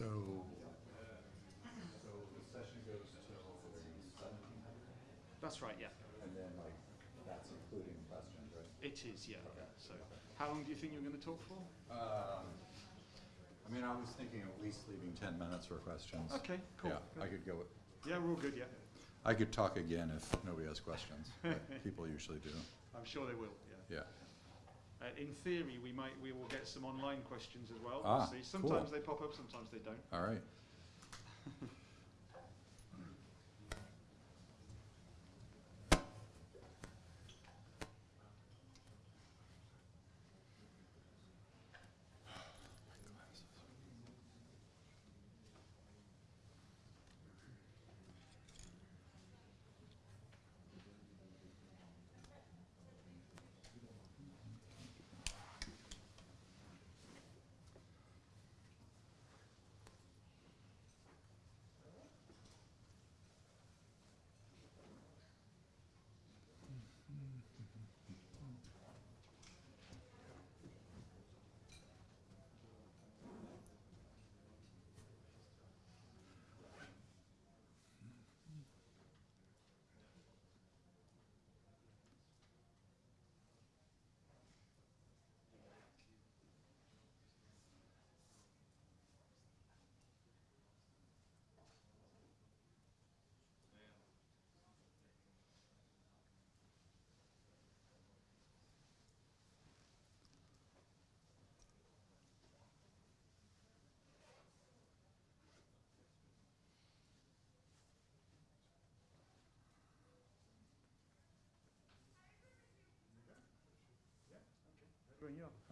So, so the session goes till seventeen hundred? That's right, yeah. And then like, that's including questions, right? It is, yeah. yeah. So, how long do you think you're going to talk for? Um, I mean, I was thinking at least leaving ten minutes for questions. Okay, cool. Yeah, I could go, with- Yeah, we're all good, yeah. I could talk again if nobody has questions, but people usually do, I'm sure they will, yeah. yeah. Uh, in theory, we might, we will get some online questions as well. Ah, see. cool. Sometimes they pop up, sometimes they don't. All right.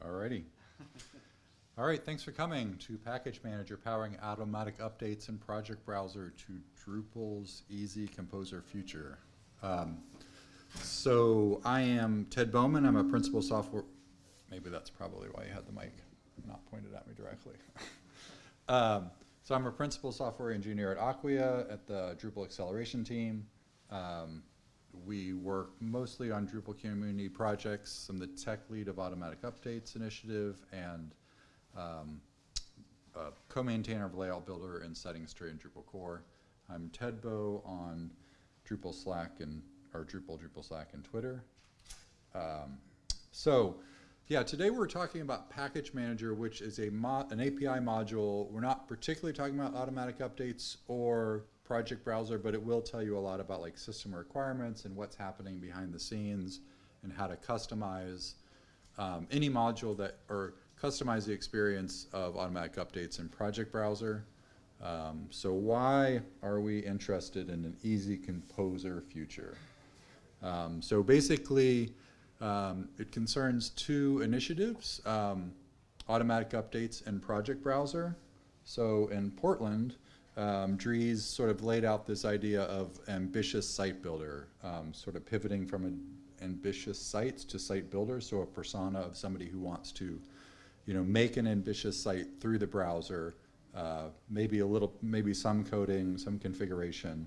All righty. All right, thanks for coming to Package Manager, powering automatic updates in Project Browser to Drupal's Easy Composer Future. Um, So I am Ted Bowman, I'm a principal software, maybe that's probably why you had the mic not pointed at me directly. Um, So I'm a principal software engineer at Acquia at the Drupal Acceleration Team. Um, we work mostly on Drupal community projects. I'm the tech lead of Automatic Updates Initiative and um, co-maintainer of Layout Builder and Settings Tray in Drupal core. I'm Ted Bow on Drupal Slack and, or Drupal, Drupal Slack and Twitter. Um, so, yeah, today we're talking about Package Manager, which is a an API module. We're not particularly talking about automatic updates or project browser, but it will tell you a lot about like system requirements and what's happening behind the scenes and how to customize um, any module that, or customize the experience of automatic updates in project browser. Um, so why are we interested in an easy composer future? Um, so basically, um, it concerns two initiatives, um, automatic updates and project browser. So in Portland, um, Dries sort of laid out this idea of ambitious site builder, um, sort of pivoting from ambitious sites to site builder, so a persona of somebody who wants to, you know, make an ambitious site through the browser, uh, maybe a little, maybe some coding, some configuration,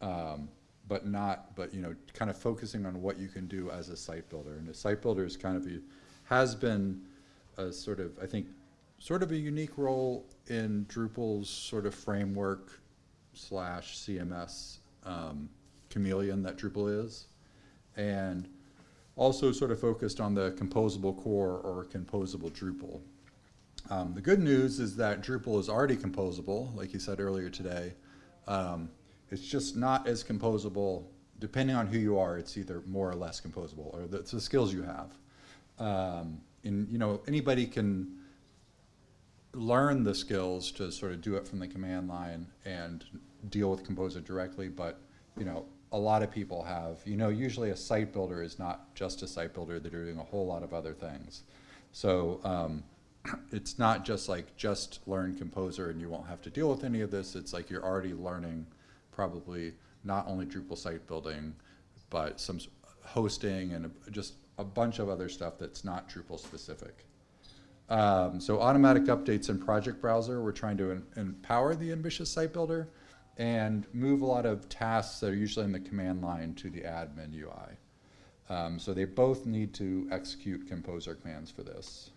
um, but not, but you know, kind of focusing on what you can do as a site builder. And a site builder is kind of a, has been a sort of, I think, sort of a unique role in Drupal's sort of framework slash CMS um, chameleon that Drupal is. And also sort of focused on the composable core or composable Drupal. Um, the good news is that Drupal is already composable, like you said earlier today. Um, it's just not as composable, depending on who you are, it's either more or less composable, or the, the skills you have. Um, and, you know, anybody can learn the skills to sort of do it from the command line and deal with Composer directly, but, you know, a lot of people have, you know, usually a site builder is not just a site builder, they're doing a whole lot of other things. So, um, it's not just like just learn Composer and you won't have to deal with any of this. It's like you're already learning probably not only Drupal site building, but some hosting and a- just a bunch of other stuff that's not Drupal specific. Um, so automatic updates in Project Browser, we're trying to empower the ambitious site builder and move a lot of tasks that are usually in the command line to the admin UI. Um, so they both need to execute Composer commands for this.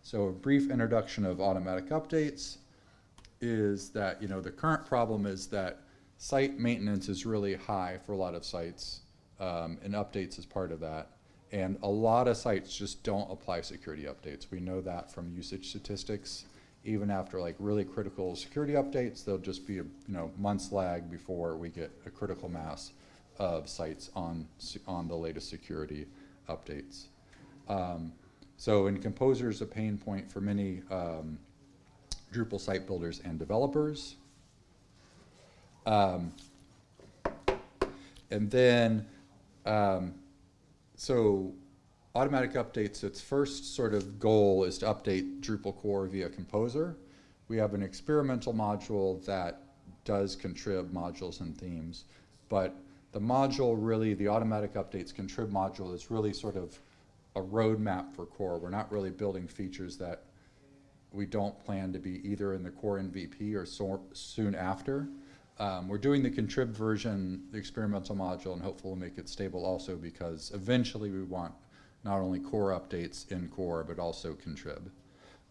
So a brief introduction of automatic updates. is that, you know, the current problem is that site maintenance is really high for a lot of sites, um, and updates is part of that. And a lot of sites just don't apply security updates. We know that from usage statistics. Even after like really critical security updates, there'll just be a, you know, months lag before we get a critical mass of sites on, on the latest security updates. Um, so, in Composer is a pain point for many um, Drupal site builders and developers. Um, and then, um, so automatic updates, its first sort of goal is to update Drupal core via Composer. We have an experimental module that does contrib modules and themes, but the module really, the automatic updates contrib module is really sort of a roadmap for core. We're not really building features that we don't plan to be either in the core MVP or so, soon after. Um, we're doing the contrib version, the experimental module, and hopefully we'll make it stable also because eventually we want not only core updates in core, but also contrib.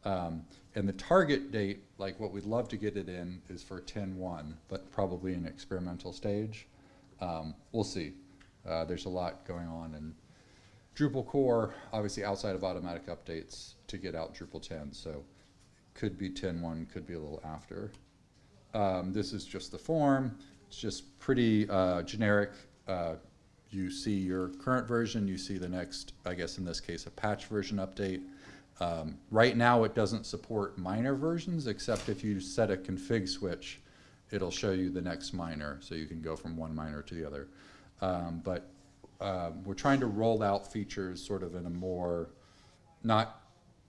Um, and the target date, like what we'd love to get it in, is for 10.1, but probably in experimental stage. Um, we'll see. Uh, there's a lot going on in Drupal core, obviously outside of automatic updates to get out Drupal 10. So could be 10.1, could be a little after. Um, this is just the form. It's just pretty uh, generic. Uh, you see your current version, you see the next, I guess in this case, a patch version update. Um, right now it doesn't support minor versions, except if you set a config switch, it'll show you the next minor, so you can go from one minor to the other. Um, but um, we're trying to roll out features sort of in a more, not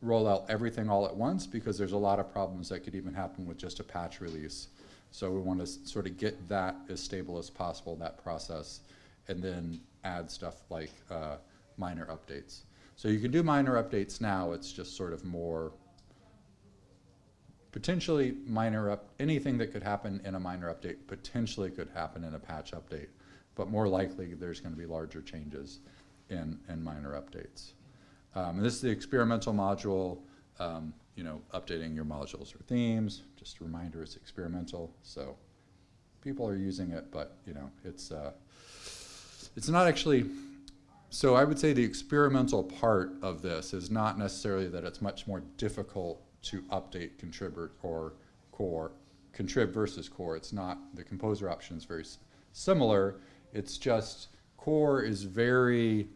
roll out everything all at once because there's a lot of problems that could even happen with just a patch release. So we want to sort of get that as stable as possible, that process, and then add stuff like uh, minor updates. So you can do minor updates now, it's just sort of more potentially minor up, anything that could happen in a minor update potentially could happen in a patch update, but more likely there's going to be larger changes in, in minor updates. Um, this is the experimental module, um, you know, updating your modules or themes. Just a reminder, it's experimental, so people are using it, but you know, it's uh, it's not actually. So I would say the experimental part of this is not necessarily that it's much more difficult to update contribute or core, contrib versus core. It's not the composer option is very similar. It's just core is very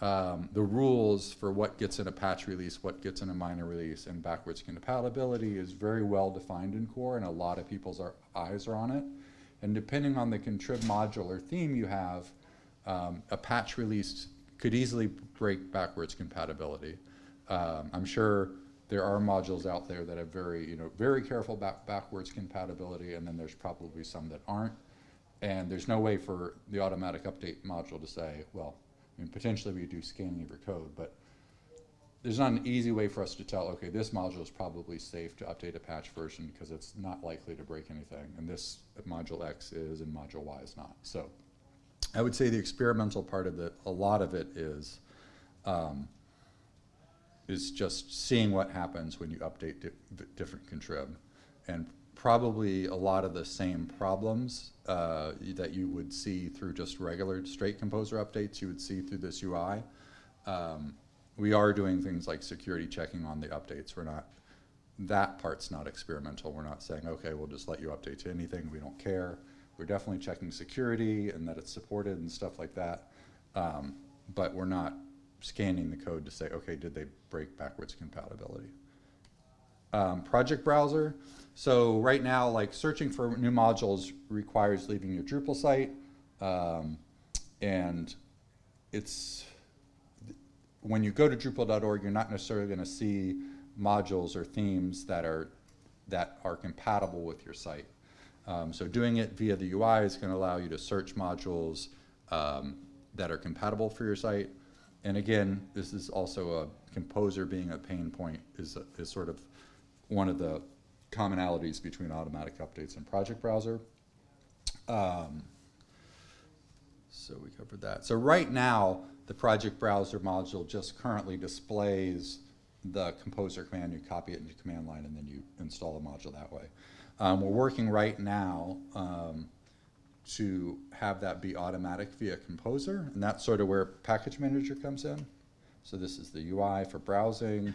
um, the rules for what gets in a patch release, what gets in a minor release, and backwards compatibility is very well defined in core, and a lot of people's are, eyes are on it. And depending on the contrib module or theme you have, um, a patch release could easily break backwards compatibility. Um, I'm sure there are modules out there that have very, you know, very careful back backwards compatibility, and then there's probably some that aren't. And there's no way for the automatic update module to say, well, I mean, potentially we could do scanning of your code, but there's not an easy way for us to tell, okay, this module is probably safe to update a patch version because it's not likely to break anything, and this module X is and module Y is not. So I would say the experimental part of it, a lot of it is, um, is just seeing what happens when you update di different contrib. And probably a lot of the same problems uh, that you would see through just regular straight composer updates, you would see through this UI. Um, we are doing things like security checking on the updates. We're not, that part's not experimental. We're not saying, okay, we'll just let you update to anything. We don't care. We're definitely checking security and that it's supported and stuff like that. Um, but we're not scanning the code to say, okay, did they break backwards compatibility? Um, project browser. So right now, like searching for new modules requires leaving your Drupal site, um, and it's when you go to Drupal.org, you're not necessarily going to see modules or themes that are that are compatible with your site. Um, so doing it via the UI is going to allow you to search modules um, that are compatible for your site. And again, this is also a composer being a pain point is, is sort of one of the commonalities between automatic updates and project browser. Um, so we covered that. So right now, the project browser module just currently displays the composer command. You copy it into command line and then you install the module that way. Um, we're working right now um, to have that be automatic via Composer, and that's sort of where Package Manager comes in. So this is the UI for browsing.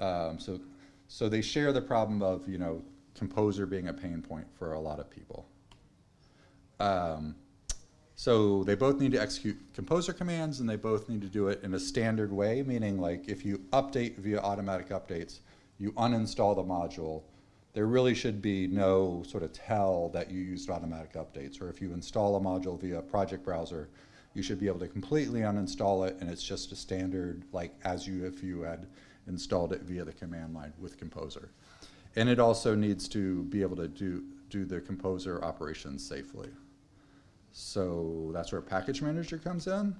Um, so, so they share the problem of, you know, Composer being a pain point for a lot of people. Um, so they both need to execute Composer commands and they both need to do it in a standard way, meaning like if you update via automatic updates, you uninstall the module, there really should be no sort of tell that you used automatic updates. Or if you install a module via project browser, you should be able to completely uninstall it and it's just a standard like as you if you had installed it via the command line with Composer. And it also needs to be able to do, do the Composer operations safely. So that's where Package Manager comes in.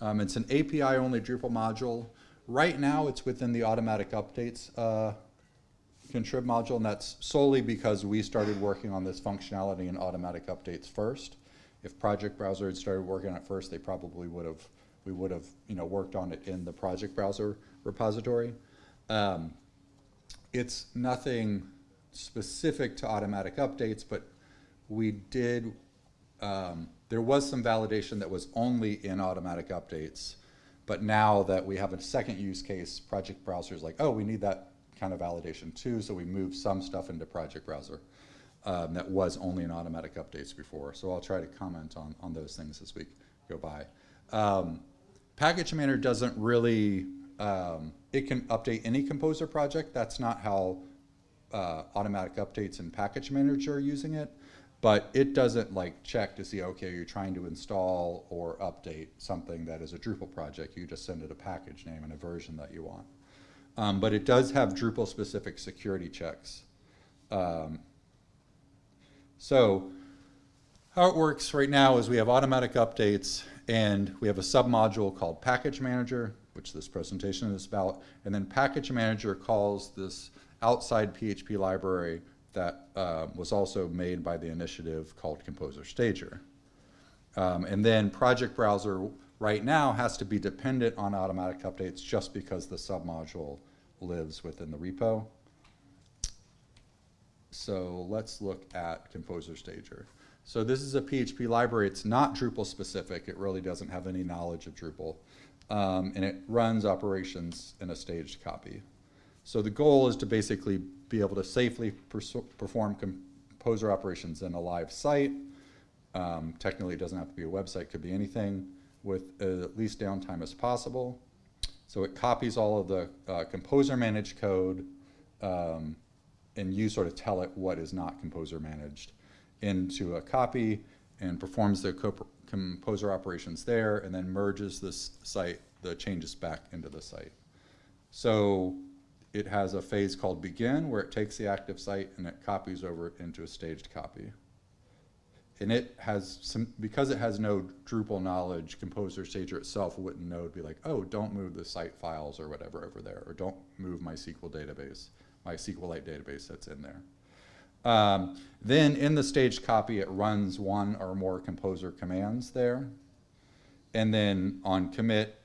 Um, it's an API-only Drupal module. Right now, it's within the automatic updates uh, contrib module, and that's solely because we started working on this functionality in automatic updates first. If Project Browser had started working on it first, they probably would have, we would have, you know, worked on it in the Project Browser repository. Um, it's nothing specific to automatic updates, but we did um, there was some validation that was only in automatic updates, but now that we have a second use case, Project Browser is like, oh, we need that kind of validation too, so we moved some stuff into Project Browser um, that was only in automatic updates before. So I'll try to comment on, on those things as we go by. Um, Package Manager doesn't really, um, it can update any Composer project. That's not how uh, automatic updates and Package Manager are using it but it doesn't like check to see, okay, you're trying to install or update something that is a Drupal project. You just send it a package name and a version that you want. Um, but it does have Drupal specific security checks. Um, so how it works right now is we have automatic updates and we have a submodule called Package Manager, which this presentation is about, and then Package Manager calls this outside PHP library that uh, was also made by the initiative called Composer Stager. Um, and then Project Browser right now has to be dependent on automatic updates just because the submodule lives within the repo. So let's look at Composer Stager. So this is a PHP library. It's not Drupal specific. It really doesn't have any knowledge of Drupal. Um, and it runs operations in a staged copy. So the goal is to basically be able to safely perform composer operations in a live site. Um, technically, it doesn't have to be a website, could be anything, with uh, least downtime as possible. So it copies all of the uh, composer managed code, um, and you sort of tell it what is not composer managed into a copy and performs the composer operations there and then merges this site, the changes back into the site. So it has a phase called begin where it takes the active site and it copies over into a staged copy. And it has some, because it has no Drupal knowledge, Composer Stager itself wouldn't know to be like, oh, don't move the site files or whatever over there, or don't move my SQL database, my SQLite database that's in there. Um, then in the staged copy, it runs one or more Composer commands there. And then on commit,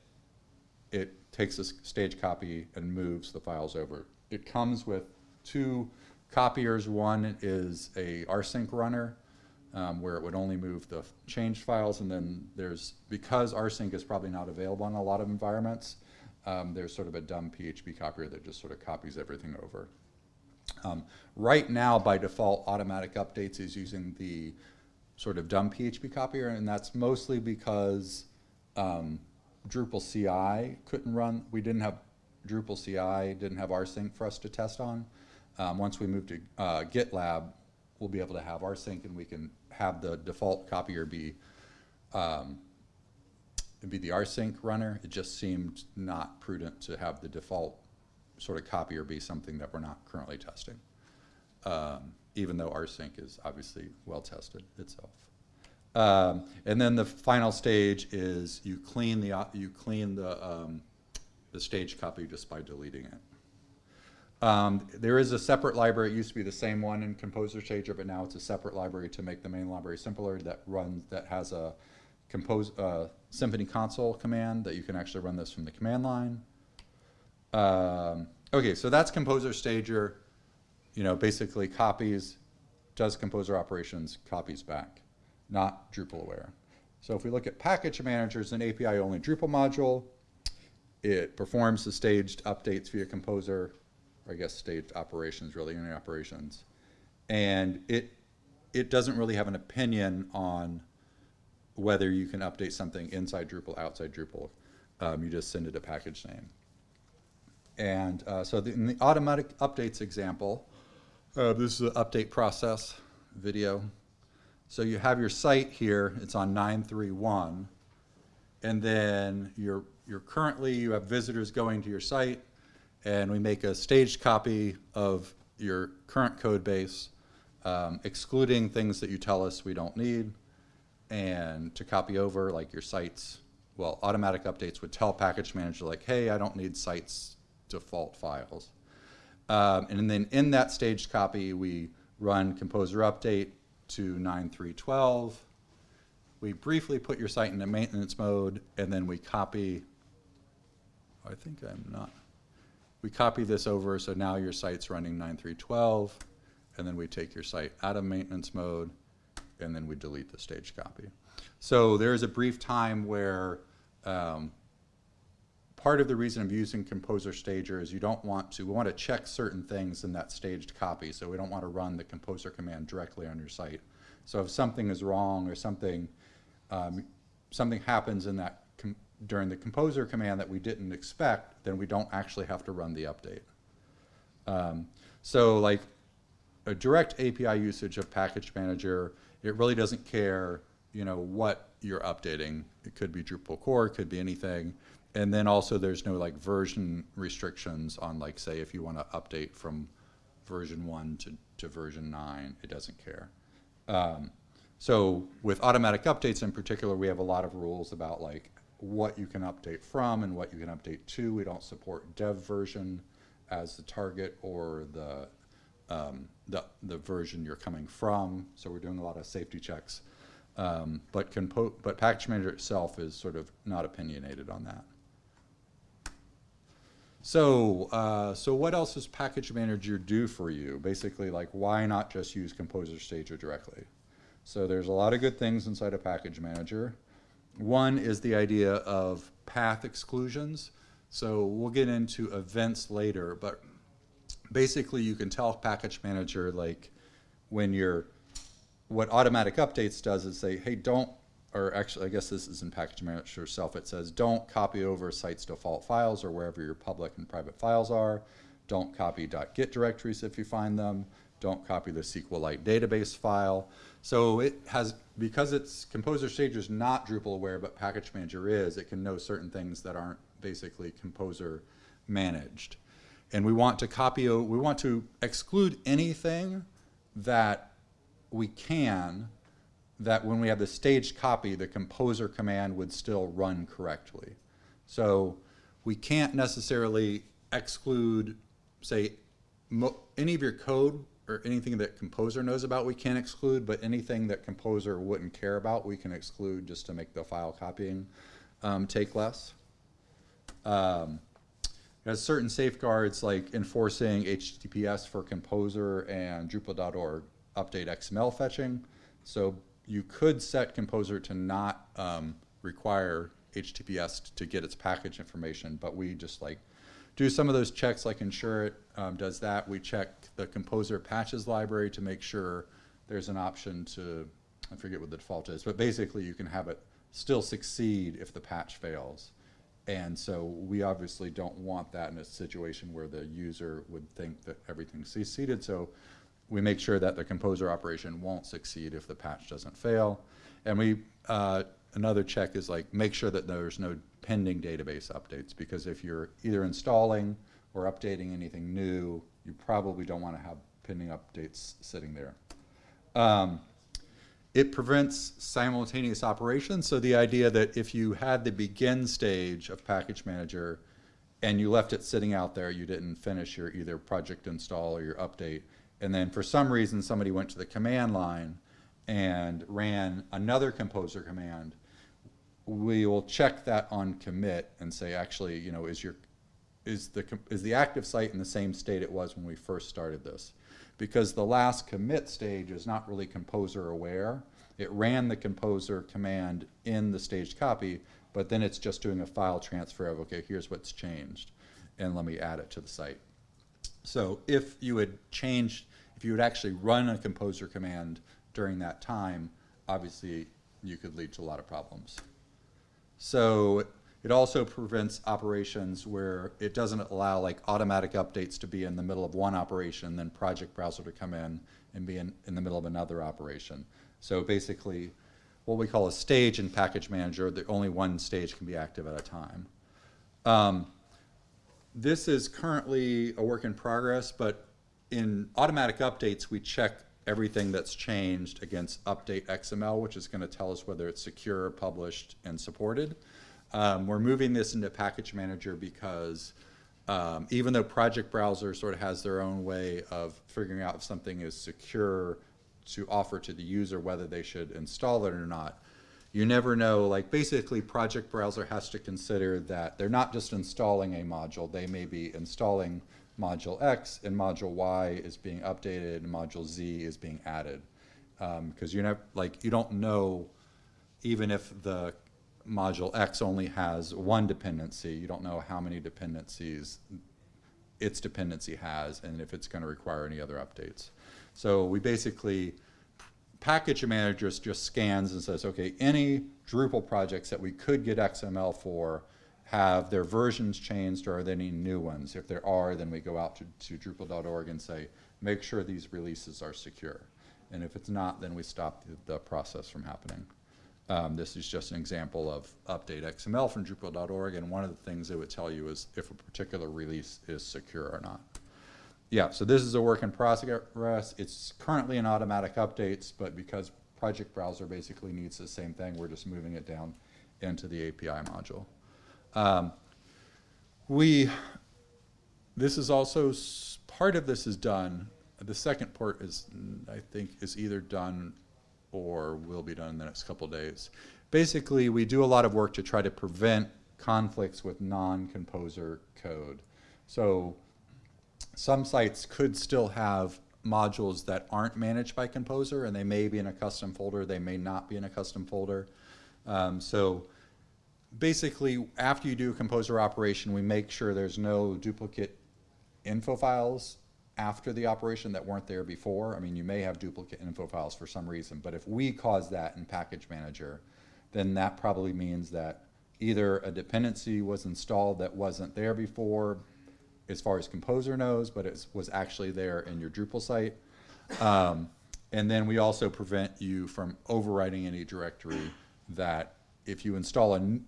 it takes a stage copy and moves the files over. It comes with two copiers. One is a rsync runner um, where it would only move the changed files and then there's, because rsync is probably not available in a lot of environments, um, there's sort of a dumb PHP copier that just sort of copies everything over. Um, right now, by default, automatic updates is using the sort of dumb PHP copier, and that's mostly because um, Drupal CI couldn't run. We didn't have Drupal CI, didn't have rsync for us to test on. Um, once we move to uh, GitLab, we'll be able to have rsync and we can have the default copier be um, be the rsync runner. It just seemed not prudent to have the default sort of copy or be something that we're not currently testing, um, even though rsync is obviously well tested itself. Um, and then the final stage is you clean the you clean the um, the stage copy just by deleting it. Um, there is a separate library. It used to be the same one in Composer Stager, but now it's a separate library to make the main library simpler. That runs that has a compose uh, Symfony console command that you can actually run this from the command line. Um, okay, so that's Composer Stager. you know, basically copies, does composer operations, copies back, not Drupal aware. So if we look at package managers, an API-only Drupal module, it performs the staged updates via composer, or I guess staged operations, really, any operations. And it, it doesn't really have an opinion on whether you can update something inside Drupal, outside Drupal. Um, you just send it a package name. And uh, so the, in the automatic updates example, uh, this is the update process video. So you have your site here, it's on 931, and then you're, you're currently, you have visitors going to your site, and we make a staged copy of your current code base, um, excluding things that you tell us we don't need, and to copy over, like your sites, well, automatic updates would tell package manager like, hey, I don't need sites default files. Um, and then in that staged copy, we run composer update to 9.3.12. We briefly put your site into maintenance mode, and then we copy, I think I'm not, we copy this over, so now your site's running 9.3.12, and then we take your site out of maintenance mode, and then we delete the staged copy. So there's a brief time where um, part of the reason of using Composer Stager is you don't want to, we want to check certain things in that staged copy, so we don't want to run the Composer command directly on your site. So if something is wrong or something, um, something happens in that during the Composer command that we didn't expect, then we don't actually have to run the update. Um, so like a direct API usage of Package Manager, it really doesn't care, you know, what you're updating. It could be Drupal core, it could be anything. And then also there's no like version restrictions on like, say, if you want to update from version one to, to version nine, it doesn't care. Um, so with automatic updates in particular, we have a lot of rules about like what you can update from and what you can update to. We don't support dev version as the target or the um, the, the version you're coming from. So we're doing a lot of safety checks. Um, but, but Package Manager itself is sort of not opinionated on that. So, uh, so what else does Package Manager do for you? Basically, like, why not just use Composer Stager directly? So there's a lot of good things inside a Package Manager. One is the idea of path exclusions. So we'll get into events later, but basically you can tell Package Manager, like, when you're, what automatic updates does is say, hey, don't or actually, I guess this is in package manager itself. It says, don't copy over site's default files or wherever your public and private files are. Don't copy .git directories if you find them. Don't copy the SQLite database file. So it has, because it's Composer Stager is not Drupal aware, but Package Manager is, it can know certain things that aren't basically Composer managed. And we want to copy, we want to exclude anything that we can that when we have the staged copy, the composer command would still run correctly. So we can't necessarily exclude, say, any of your code or anything that composer knows about we can't exclude, but anything that composer wouldn't care about we can exclude just to make the file copying um, take less. Um, has certain safeguards like enforcing HTTPS for composer and Drupal.org update XML fetching. So you could set Composer to not um, require HTTPS to get its package information, but we just like do some of those checks like ensure it um, does that. We check the Composer patches library to make sure there's an option to, I forget what the default is, but basically you can have it still succeed if the patch fails. And so we obviously don't want that in a situation where the user would think that everything's succeeded. So we make sure that the composer operation won't succeed if the patch doesn't fail. And we, uh, another check is like make sure that there's no pending database updates because if you're either installing or updating anything new, you probably don't want to have pending updates sitting there. Um, it prevents simultaneous operations. So the idea that if you had the begin stage of package manager and you left it sitting out there, you didn't finish your either project install or your update, and then for some reason somebody went to the command line and ran another composer command, we will check that on commit and say actually, you know, is your is the is the active site in the same state it was when we first started this? because the last commit stage is not really composer aware. It ran the composer command in the staged copy, but then it's just doing a file transfer of, okay, here's what's changed, and let me add it to the site. So if you had changed, if you would actually run a composer command during that time, obviously you could lead to a lot of problems. So it also prevents operations where it doesn't allow like automatic updates to be in the middle of one operation, then project browser to come in and be in, in the middle of another operation. So basically, what we call a stage in package manager, the only one stage can be active at a time. Um, this is currently a work in progress, but in automatic updates, we check everything that's changed against update XML, which is going to tell us whether it's secure, published, and supported. Um, we're moving this into package manager because um, even though project browser sort of has their own way of figuring out if something is secure to offer to the user whether they should install it or not, you never know, like basically project browser has to consider that they're not just installing a module, they may be installing module X and module Y is being updated and module Z is being added. Um, because you're not, like, you don't know, even if the module X only has one dependency, you don't know how many dependencies its dependency has and if it's going to require any other updates. So we basically, package managers just scans and says, okay, any Drupal projects that we could get XML for have their versions changed or are there any new ones? If there are, then we go out to, to Drupal.org and say, make sure these releases are secure. And if it's not, then we stop the, the process from happening. Um, this is just an example of update XML from Drupal.org, and one of the things it would tell you is if a particular release is secure or not. Yeah, so this is a work in progress. It's currently in automatic updates, but because Project Browser basically needs the same thing, we're just moving it down into the API module. Um, we, this is also, part of this is done. The second part is, I think, is either done or will be done in the next couple days. Basically, we do a lot of work to try to prevent conflicts with non-composer code. So some sites could still have modules that aren't managed by Composer, and they may be in a custom folder, they may not be in a custom folder. Um, so basically, after you do a Composer operation, we make sure there's no duplicate info files after the operation that weren't there before. I mean, you may have duplicate info files for some reason, but if we cause that in Package Manager, then that probably means that either a dependency was installed that wasn't there before, as far as Composer knows, but it was actually there in your Drupal site. Um, and then we also prevent you from overwriting any directory that if you install a,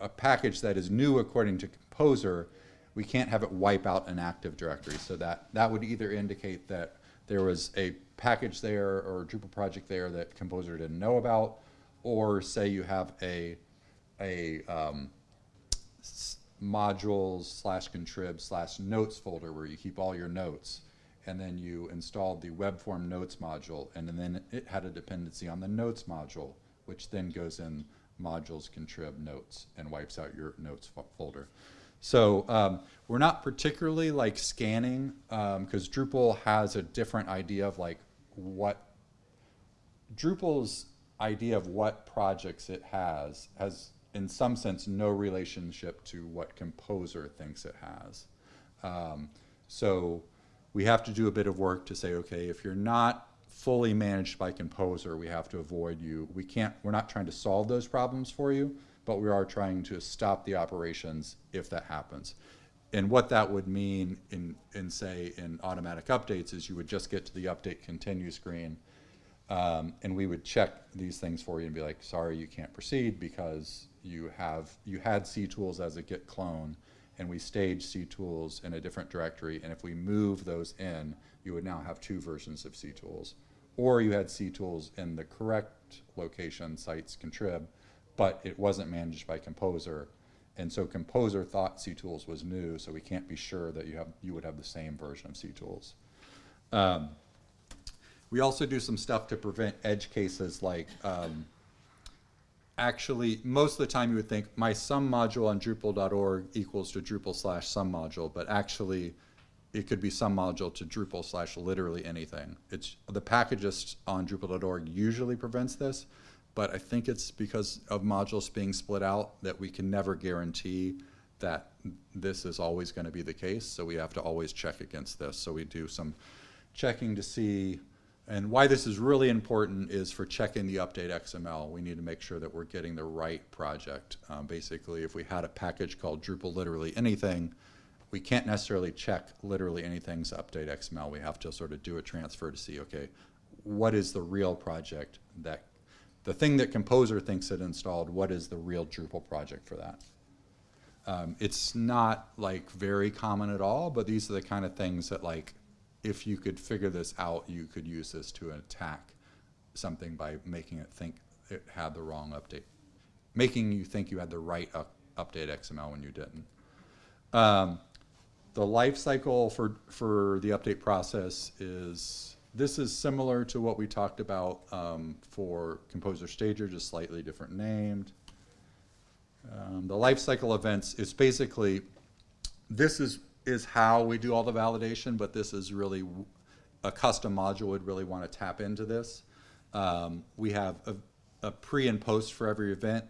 a package that is new according to Composer, we can't have it wipe out an active directory. So that, that would either indicate that there was a package there or a Drupal project there that Composer didn't know about, or say you have a, a um, modules slash contrib slash notes folder where you keep all your notes. And then you installed the web form notes module, and then it had a dependency on the notes module, which then goes in modules contrib notes and wipes out your notes folder. So um, we're not particularly like scanning because Drupal has a different idea of like what Drupal's idea of what projects it has has, in some sense, no relationship to what Composer thinks it has. Um, so we have to do a bit of work to say, okay, if you're not fully managed by Composer, we have to avoid you. We can't, we're not trying to solve those problems for you, but we are trying to stop the operations if that happens. And what that would mean in, in say, in automatic updates is you would just get to the update continue screen um, and we would check these things for you and be like, sorry, you can't proceed because you have, you had ctools as a git clone and we staged tools in a different directory. And if we move those in, you would now have two versions of ctools. Or you had ctools in the correct location, sites contrib, but it wasn't managed by Composer. And so Composer thought ctools was new, so we can't be sure that you have, you would have the same version of ctools. Um, we also do some stuff to prevent edge cases like um, actually most of the time you would think my sum module on Drupal.org equals to Drupal slash sum module, but actually it could be some module to Drupal slash literally anything. It's, the packages on Drupal.org usually prevents this, but I think it's because of modules being split out that we can never guarantee that this is always going to be the case, so we have to always check against this. So we do some checking to see, and why this is really important is for checking the update XML. We need to make sure that we're getting the right project. Um, basically, if we had a package called Drupal literally anything, we can't necessarily check literally anything's update XML. We have to sort of do a transfer to see, okay, what is the real project that, the thing that Composer thinks it installed, what is the real Drupal project for that? Um, it's not like very common at all, but these are the kind of things that like, if you could figure this out, you could use this to attack something by making it think it had the wrong update, making you think you had the right up, update XML when you didn't. Um, the life cycle for, for the update process is, this is similar to what we talked about um, for Composer Stager, just slightly different named. Um, the life cycle events is basically, this is, is how we do all the validation, but this is really, a custom module would really want to tap into this. Um, we have a, a pre and post for every event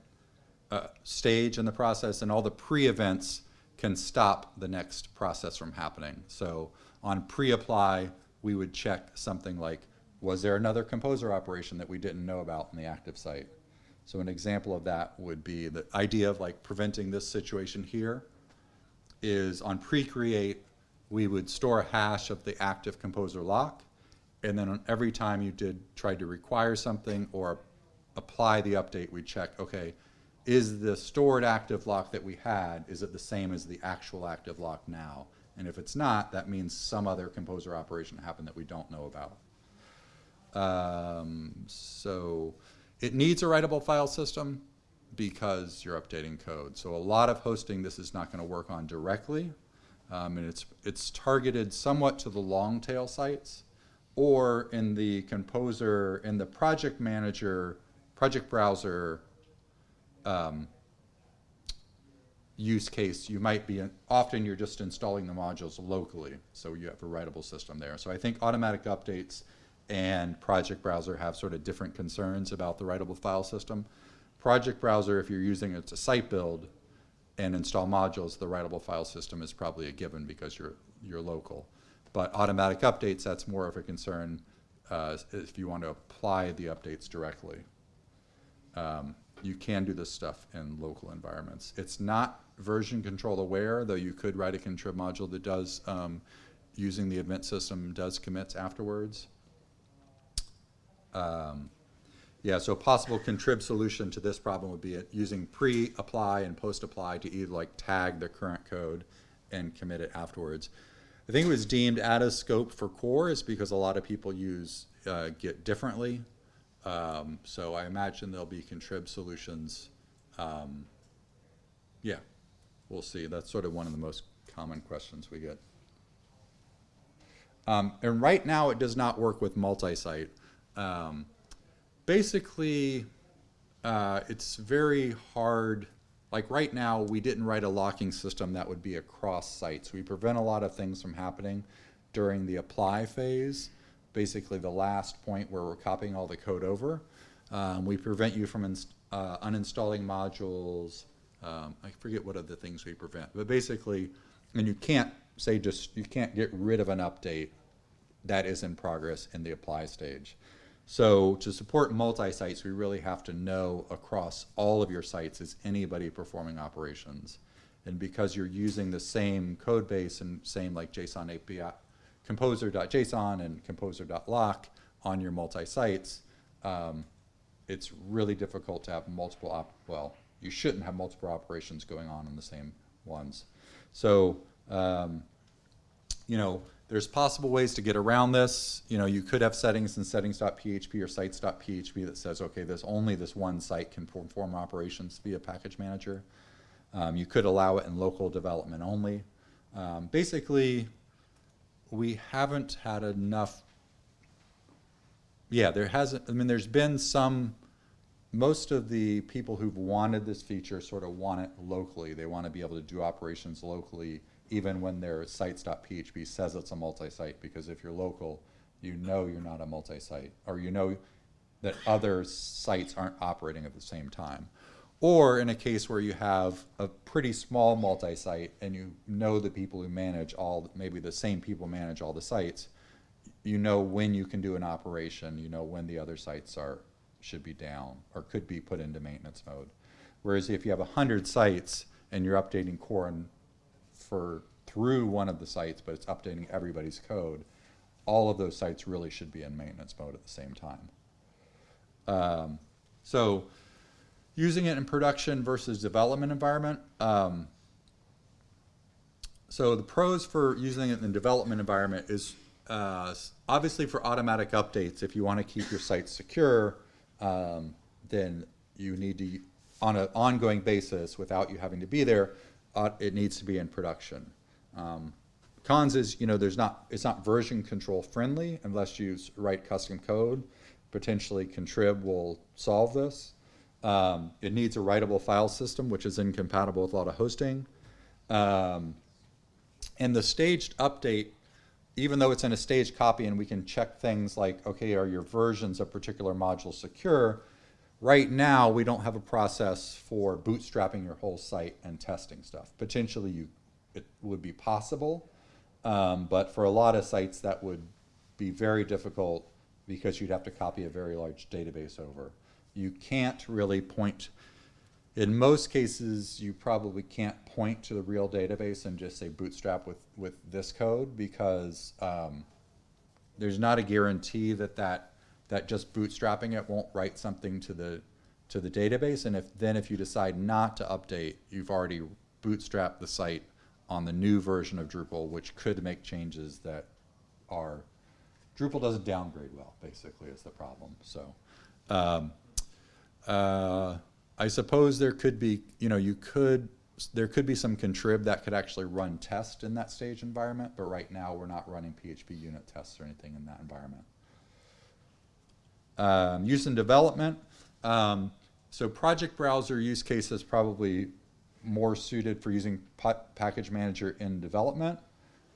uh, stage in the process, and all the pre-events can stop the next process from happening. So on pre-apply, we would check something like, was there another composer operation that we didn't know about in the active site? So an example of that would be the idea of like preventing this situation here is on pre-create, we would store a hash of the active composer lock, and then every time you did try to require something or apply the update, we check, okay, is the stored active lock that we had, is it the same as the actual active lock now? And if it's not, that means some other composer operation happened that we don't know about. Um, so it needs a writable file system because you're updating code. So a lot of hosting this is not going to work on directly. Um, and it's, it's targeted somewhat to the long tail sites or in the composer, in the project manager, project browser um, use case, you might be, often you're just installing the modules locally, so you have a writable system there. So I think automatic updates and Project Browser have sort of different concerns about the writable file system. Project Browser, if you're using it to site build and install modules, the writable file system is probably a given because you're, you're local. But automatic updates, that's more of a concern uh, if you want to apply the updates directly. Um, you can do this stuff in local environments. It's not version control aware, though you could write a contrib module that does, um, using the event system, does commits afterwards. Um, yeah, so a possible contrib solution to this problem would be using pre-apply and post-apply to either like tag the current code and commit it afterwards. I think it was deemed out of scope for core is because a lot of people use uh, Git differently. Um, so I imagine there'll be contrib solutions. Um, yeah, we'll see. That's sort of one of the most common questions we get. Um, and right now it does not work with multi-site. Um, basically, uh, it's very hard. Like right now, we didn't write a locking system that would be across sites. We prevent a lot of things from happening during the apply phase, basically the last point where we're copying all the code over. Um, we prevent you from uh, uninstalling modules. Um, I forget what other things we prevent, but basically, and you can't say just, you can't get rid of an update that is in progress in the apply stage. So to support multi-sites, we really have to know across all of your sites is anybody performing operations. And because you're using the same code base and same like JSON API, composer.json and composer.lock on your multi-sites, um, it's really difficult to have multiple, op well, you shouldn't have multiple operations going on in the same ones. So, um, you know, there's possible ways to get around this. You know, you could have settings in settings.php or sites.php that says, okay, there's only this one site can perform operations via package manager. Um, you could allow it in local development only. Um, basically, we haven't had enough. Yeah, there hasn't. I mean, there's been some. Most of the people who've wanted this feature sort of want it locally. They want to be able to do operations locally even when their sites.php says it's a multi-site, because if you're local, you know you're not a multi-site, or you know that other sites aren't operating at the same time. Or in a case where you have a pretty small multi-site and you know the people who manage all, maybe the same people manage all the sites, you know when you can do an operation, you know when the other sites are, should be down or could be put into maintenance mode. Whereas if you have a hundred sites and you're updating core and for, through one of the sites, but it's updating everybody's code, all of those sites really should be in maintenance mode at the same time. Um, so using it in production versus development environment. Um, so the pros for using it in the development environment is uh, obviously for automatic updates. If you want to keep your site secure, um, then you need to, on an ongoing basis, without you having to be there, uh, it needs to be in production. Um, cons is, you know, there's not, it's not version control friendly unless you write custom code. Potentially Contrib will solve this. Um, it needs a writable file system, which is incompatible with a lot of hosting. Um, and the staged update, even though it's in a staged copy and we can check things like, okay, are your versions of particular modules secure? Right now, we don't have a process for bootstrapping your whole site and testing stuff. Potentially, you, it would be possible, um, but for a lot of sites, that would be very difficult because you'd have to copy a very large database over. You can't really point, in most cases, you probably can't point to the real database and just say bootstrap with, with this code because um, there's not a guarantee that, that that just bootstrapping it won't write something to the to the database. And if then if you decide not to update, you've already bootstrapped the site on the new version of Drupal, which could make changes that are Drupal doesn't downgrade well. Basically, is the problem. So. Um, uh, I suppose there could be, you know, you could, there could be some contrib that could actually run test in that stage environment, but right now we're not running PHP unit tests or anything in that environment. Um, use in development. Um, so project browser use case is probably more suited for using package manager in development.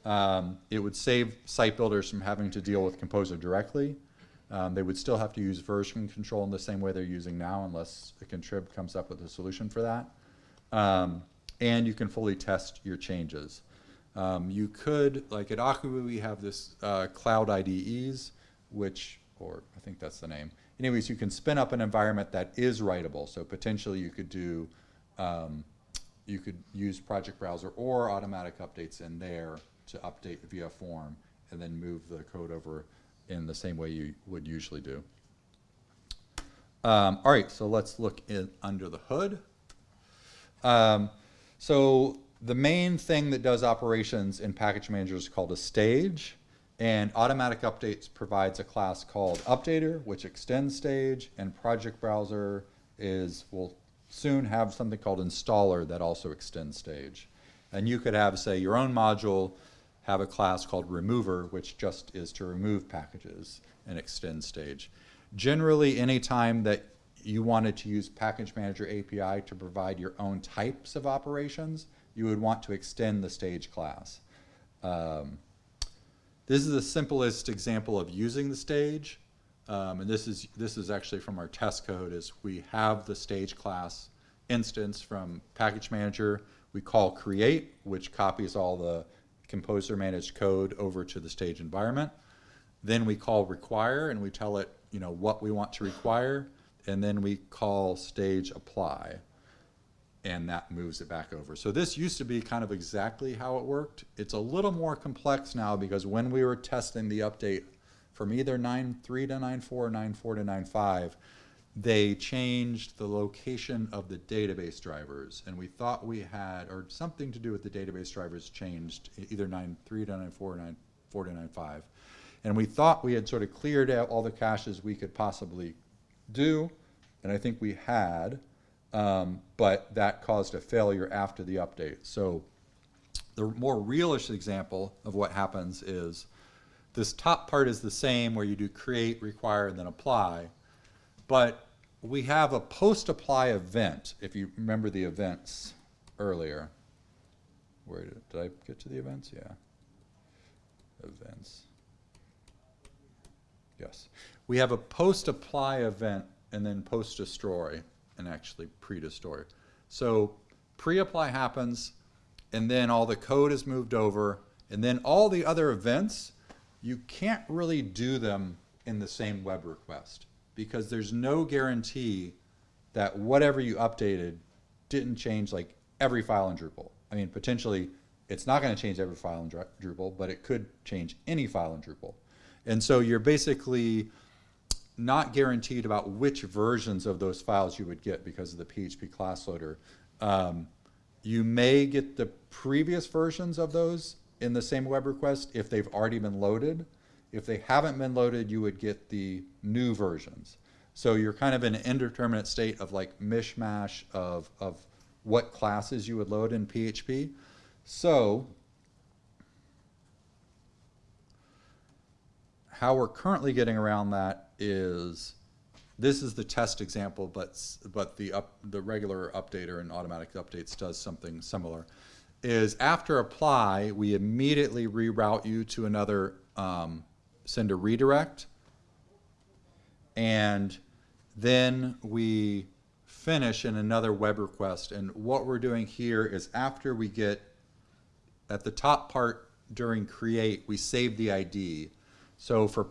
Um, it would save site builders from having to deal with Composer directly. Um, they would still have to use version control in the same way they're using now unless the contrib comes up with a solution for that. Um, and you can fully test your changes. Um, you could, like at Acquia, we have this uh, cloud IDEs, which, or I think that's the name. Anyways, you can spin up an environment that is writable. So potentially you could do, um, you could use Project Browser or automatic updates in there to update via form and then move the code over in the same way you would usually do. Um, all right, so let's look in, under the hood. Um, so the main thing that does operations in Package Manager is called a stage, and Automatic Updates provides a class called Updater, which extends stage, and Project Browser is will soon have something called Installer that also extends stage. And you could have, say, your own module have a class called remover, which just is to remove packages and extend stage. Generally, anytime that you wanted to use Package Manager API to provide your own types of operations, you would want to extend the stage class. Um, this is the simplest example of using the stage. Um, and this is, this is actually from our test code is we have the stage class instance from Package Manager. We call create, which copies all the composer managed code over to the stage environment. Then we call require and we tell it, you know, what we want to require. And then we call stage apply and that moves it back over. So this used to be kind of exactly how it worked. It's a little more complex now because when we were testing the update from either 9.3 to 9.4 or 9.4 to 9.5, they changed the location of the database drivers. And we thought we had, or something to do with the database drivers changed, either 9.3 to 9.4 or 9.4 to 9.5. And we thought we had sort of cleared out all the caches we could possibly do, and I think we had, um, but that caused a failure after the update. So the more realish example of what happens is this top part is the same where you do create, require, and then apply, but we have a post-apply event, if you remember the events earlier. where did, did I get to the events? Yeah. Events. Yes. We have a post-apply event and then post-destroy and actually pre-destroy. So pre-apply happens and then all the code is moved over and then all the other events, you can't really do them in the same web request because there's no guarantee that whatever you updated didn't change like every file in Drupal. I mean, potentially it's not going to change every file in Drupal, but it could change any file in Drupal. And so you're basically not guaranteed about which versions of those files you would get because of the PHP class loader. Um, you may get the previous versions of those in the same web request if they've already been loaded. If they haven't been loaded, you would get the new versions. So you're kind of in an indeterminate state of like mishmash of, of what classes you would load in PHP. So how we're currently getting around that is this is the test example, but but the up the regular updater and automatic updates does something similar. Is after apply, we immediately reroute you to another um, send a redirect, and then we finish in another web request. And what we're doing here is after we get at the top part during create, we save the ID. So for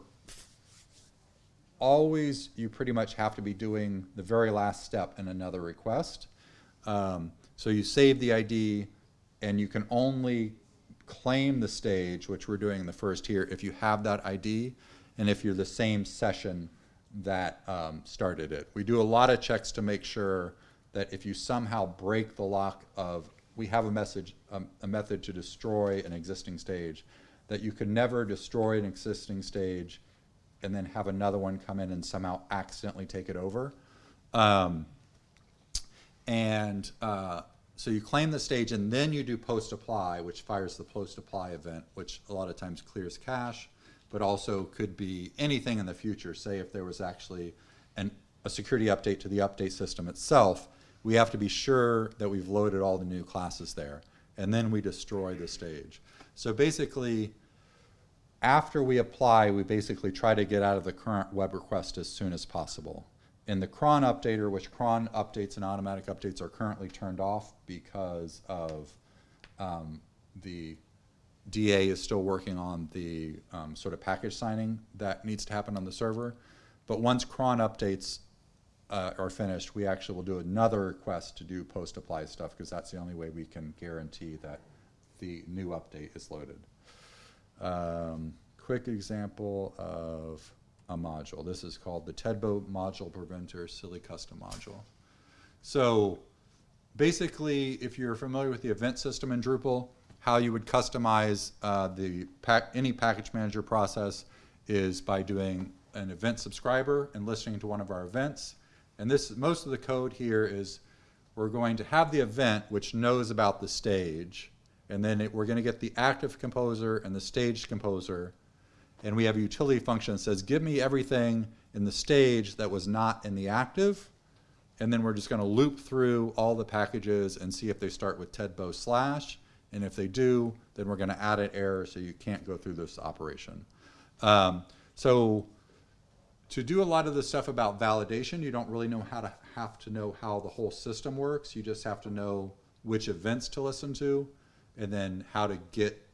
always, you pretty much have to be doing the very last step in another request. Um, so you save the ID, and you can only claim the stage, which we're doing in the first here, if you have that ID, and if you're the same session that um, started it. We do a lot of checks to make sure that if you somehow break the lock of, we have a message, um, a method to destroy an existing stage, that you can never destroy an existing stage and then have another one come in and somehow accidentally take it over. Um, and uh, so you claim the stage and then you do post apply, which fires the post apply event, which a lot of times clears cache, but also could be anything in the future. Say if there was actually an, a security update to the update system itself, we have to be sure that we've loaded all the new classes there. And then we destroy the stage. So basically, after we apply, we basically try to get out of the current web request as soon as possible. In the cron updater, which cron updates and automatic updates are currently turned off because of um, the DA is still working on the um, sort of package signing that needs to happen on the server. But once cron updates uh, are finished, we actually will do another request to do post-apply stuff because that's the only way we can guarantee that the new update is loaded. Um, quick example of a module. This is called the Tedbow Module Preventer Silly Custom Module. So basically, if you're familiar with the event system in Drupal, how you would customize uh, the pack, any package manager process is by doing an event subscriber and listening to one of our events. And this most of the code here is we're going to have the event which knows about the stage, and then it, we're going to get the active composer and the staged composer, and we have a utility function that says give me everything in the stage that was not in the active, and then we're just going to loop through all the packages and see if they start with tedbow slash, and if they do, then we're going to add an error so you can't go through this operation. Um, so to do a lot of the stuff about validation, you don't really know how to have to know how the whole system works. You just have to know which events to listen to, and then how to get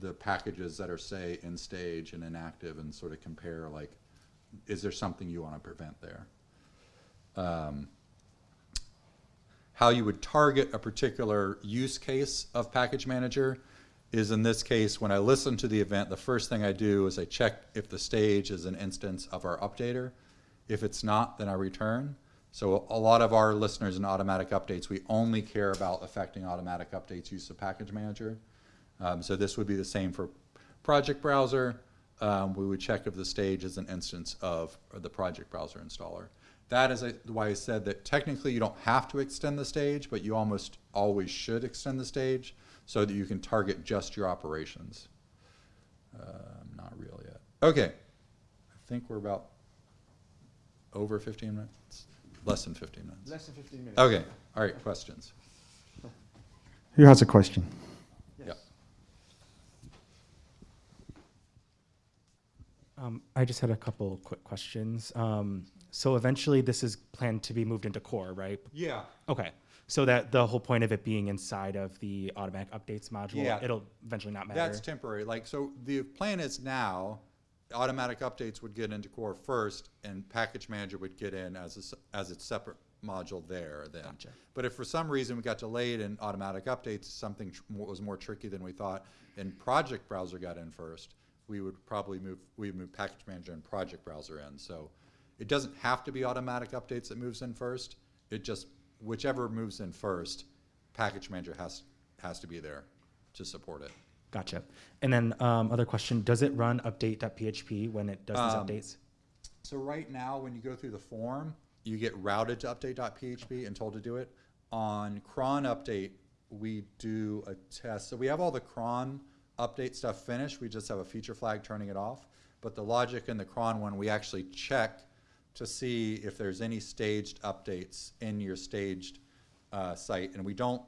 the packages that are say in stage and inactive, and sort of compare like, is there something you want to prevent there? Um, how you would target a particular use case of package manager is in this case, when I listen to the event, the first thing I do is I check if the stage is an instance of our updater. If it's not, then I return. So a lot of our listeners in automatic updates, we only care about affecting automatic updates use of package manager. Um, so this would be the same for project browser. Um, we would check if the stage is an instance of the project browser installer. That is a, why I said that technically you don't have to extend the stage, but you almost always should extend the stage so that you can target just your operations. Uh, not real yet. Okay, I think we're about over 15 minutes, less than 15 minutes. Less than 15 minutes. Okay, all right, questions. Who has a question? Um, I just had a couple quick questions. Um, so eventually, this is planned to be moved into core, right? Yeah. Okay. So that the whole point of it being inside of the automatic updates module, Yeah. it'll eventually not matter. That's temporary. Like, so the plan is now, automatic updates would get into core first, and package manager would get in as a, as its separate module there then. Gotcha. But if for some reason we got delayed in automatic updates, something was more tricky than we thought, and project browser got in first, we would probably move, we'd move package manager and project browser in. So it doesn't have to be automatic updates that moves in first. It just, whichever moves in first, package manager has, has to be there to support it. Gotcha. And then um, other question: Does it run update.php when it does Um, these updates? So right now, when you go through the form, you get routed to update.php and told to do it. On cron update, we do a test. So we have all the cron update stuff finished. We just have a feature flag turning it off. But the logic in the cron one, we actually check to see if there's any staged updates in your staged uh, site. And we don't,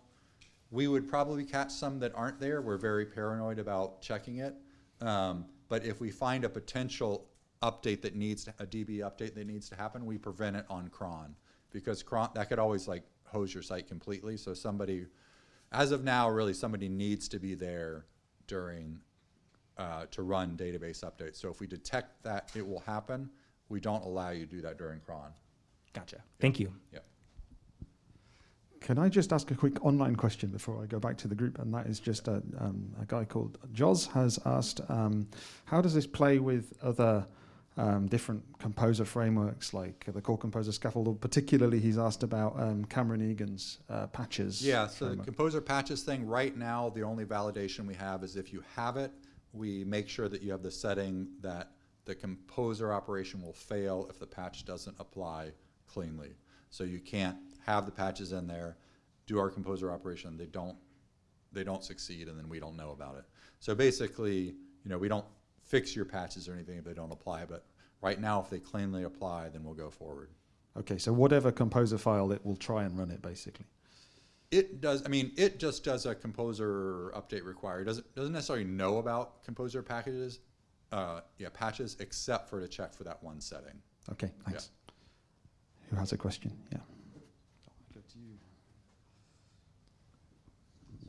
we would probably catch some that aren't there. We're very paranoid about checking it. Um, but if we find a potential update that needs, to- a DB update that needs to happen, we prevent it on cron. Because cron, that could always like hose your site completely. So somebody, as of now, really somebody needs to be there during, uh, to run database updates. So if we detect that it will happen, we don't allow you to do that during cron. Gotcha. Thank you. Yep. Can I just ask a quick online question before I go back to the group? And that is just a, um, a guy called Joz has asked, um, how does this play with other um, different composer frameworks like the Core Composer Scaffold? Or particularly, he's asked about um, Cameron Eagans' uh, patches. Yeah, so the composer patches thing, right now, the only validation we have is if you have it, we make sure that you have the setting that the composer operation will fail if the patch doesn't apply cleanly. So you can't have the patches in there, do our composer operation, they don't, they don't succeed, and then we don't know about it. So basically, you know, we don't fix your patches or anything if they don't apply, but right now, if they cleanly apply, then we'll go forward. Okay, so whatever composer file, it will try and run it basically. It does. I mean, it just does a composer update require. It doesn't doesn't necessarily know about composer packages, uh, yeah, patches, except for to check for that one setting. Okay, thanks. Who has a question? Yeah.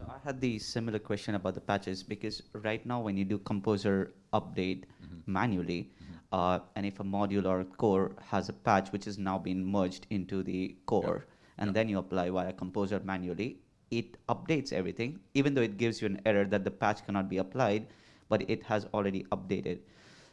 So I had the similar question about the patches because right now when you do composer update manually, uh, and if a module or core has a patch which is now been merged into the core, and Yep. then you apply via composer manually, it updates everything, even though it gives you an error that the patch cannot be applied, but it has already updated.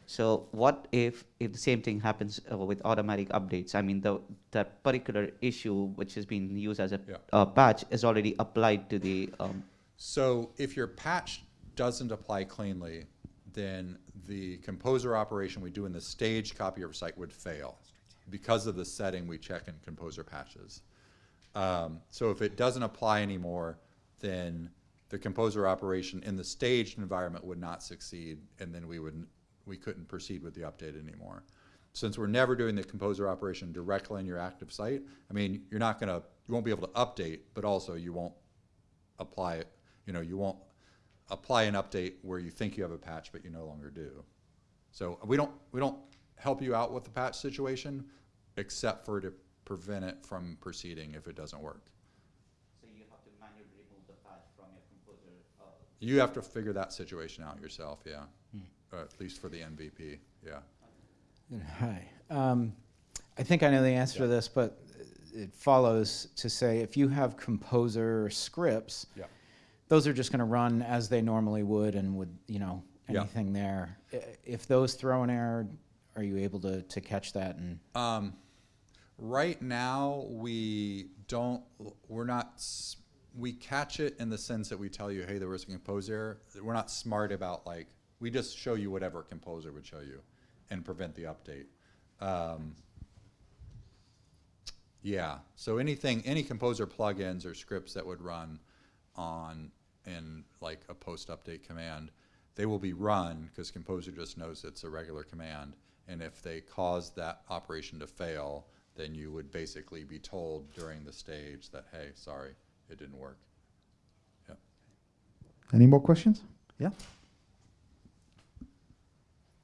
So what if if the same thing happens uh, with automatic updates? I mean, the that particular issue which is being used as a Yeah. uh, patch is already applied to the um, So if your patch doesn't apply cleanly, then the composer operation we do in the staged copy of site would fail because of the setting we check in composer patches. Um, so if it doesn't apply anymore, then the composer operation in the staged environment would not succeed, and then we would we couldn't proceed with the update anymore. Since we're never doing the composer operation directly in your active site, I mean, you're not gonna you won't be able to update, but also you won't apply it. You know, you won't apply an update where you think you have a patch, but you no longer do. So we don't we don't help you out with the patch situation, except for to prevent it from proceeding if it doesn't work. So you have to manually remove the patch from your composer. Uh, You have to figure that situation out yourself, yeah. Uh, at least for the MVP, yeah. Hi. Um, I think I know the answer to this, but it follows to say if you have composer scripts, Yeah. those are just going to run as they normally would and would, you know, Yeah. anything there. I- If those throw an error, are you able to, to catch that? And Um, right now, we don't, we're not, we catch it in the sense that we tell you, hey, there was a composer error. We're not smart about like, we just show you whatever composer would show you and prevent the update. Um, yeah, so anything, any composer plugins or scripts that would run on in like a post update command, they will be run because composer just knows it's a regular command. And if they cause that operation to fail, then you would basically be told during the stage that, hey, sorry, it didn't work. Any more questions? Yeah.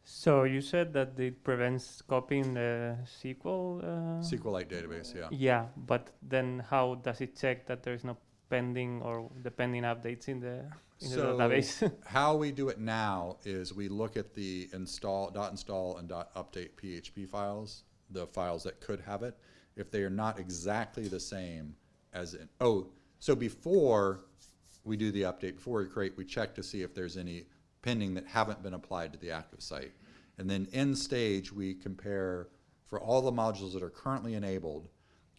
So you said that it prevents copying the SQL. Uh, SQLite database, yeah. Yeah, but then how does it check that there is no pending or the pending updates in the in the So- database? How we do it now is we look at the install, dot install and dot update PHP files, the files that could have it. If they are not exactly the same as in, oh, so before we do the update, before we create, we check to see if there's any pending that haven't been applied to the active site. And then in stage, we compare for all the modules that are currently enabled,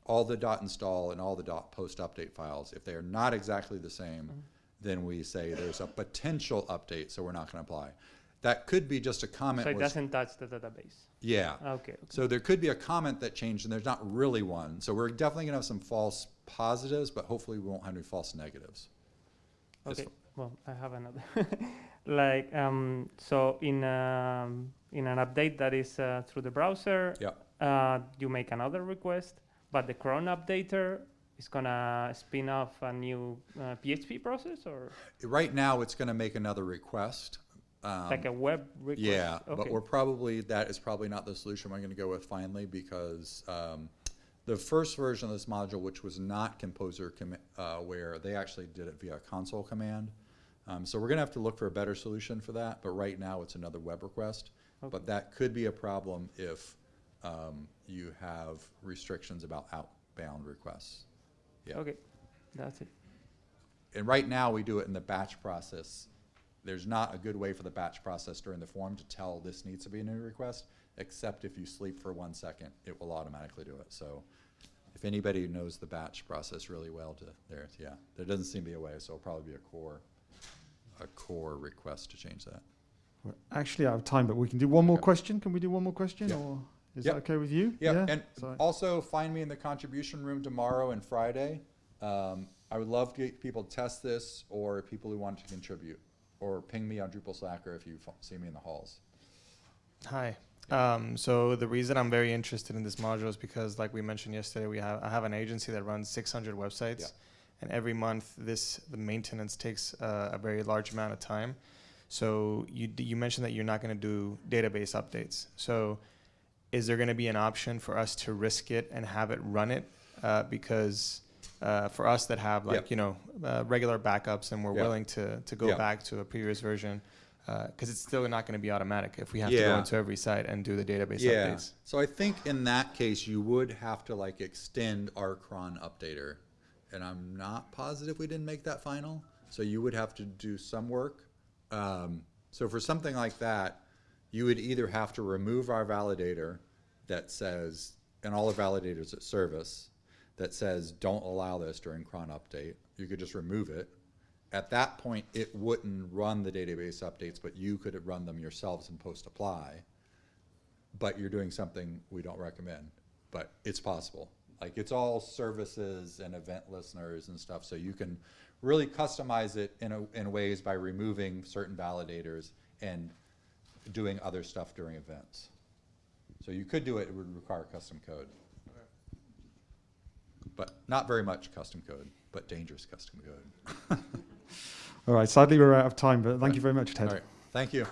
all the dot install and all the dot post update files. If they are not exactly the same, then we say there's a potential update, so we're not gonna apply. That could be just a comment. so it doesn't touch the database. Yeah. Okay. okay. So there could be a comment that changed and there's not really one. So we're definitely gonna have some false positives, but hopefully we won't have any false negatives. Okay. Well, I have another. like um, so in um, in an update that is uh, through the browser, Yeah. uh, you make another request, but the cron updater is gonna spin off a new uh, PHP process or Right now, it's gonna make another request. um, like a web request. Yeah, but we're probably, that is probably not the solution we're gonna go with finally, because, um, the first version of this module, which was not Composer uh, where they actually did it via a console command. Um, so we're gonna have to look for a better solution for that, but right now it's another web request. But that could be a problem if, um, you have restrictions about outbound requests. Yeah. Okay, that's it. And right now, we do it in the batch process. There's not a good way for the batch process during the form to tell this needs to be a new request, except if you sleep for one second, it will automatically do it. So if anybody knows the batch process really well to, there, yeah, there doesn't seem to be a way, so it'll probably be a core, a core request to change that. We're actually out of time, but we can do one more Okay. question. Can we do one more question, Yeah. or is Yep. that okay with you? Yeah, and Sorry. also find me in the contribution room tomorrow and Friday. Um, I would love to get people to test this or people who want to contribute. Or ping me on Drupal Slack or if you see me in the halls. Hi. Um, so the reason I'm very interested in this module is because, like we mentioned yesterday, we have I have an agency that runs 600 websites, Yeah. And every month this the maintenance takes uh, a very large amount of time. So you d- you mentioned that you're not going to do database updates. So is there going to be an option for us to risk it and have it run it? Uh, because uh, for us that have like Yep. you know uh, regular backups and we're Yeah. willing to to go Yeah. back to a previous version, because it's still not going to be automatic if we have to go into every site and do the database Yeah, updates. so I think in that case, you would have to like extend our cron updater. And I'm not positive we didn't make that final, so you would have to do some work. Um, so for something like that, you would either have to remove our validator that says, and all the validators at service, that says, don't allow this during cron update. You could just remove it. At that point, it wouldn't run the database updates, but you could run them yourselves and post apply but you're doing something we don't recommend. But it's possible. Like it's all services and event listeners and stuff, so you can really customize it in a, in ways by removing certain validators and doing other stuff during events. So you could do it, it would require custom code. But not very much custom code, but dangerous custom code. All right. Sadly, we're out of time, but thank you very much, Ted. All right, thank you.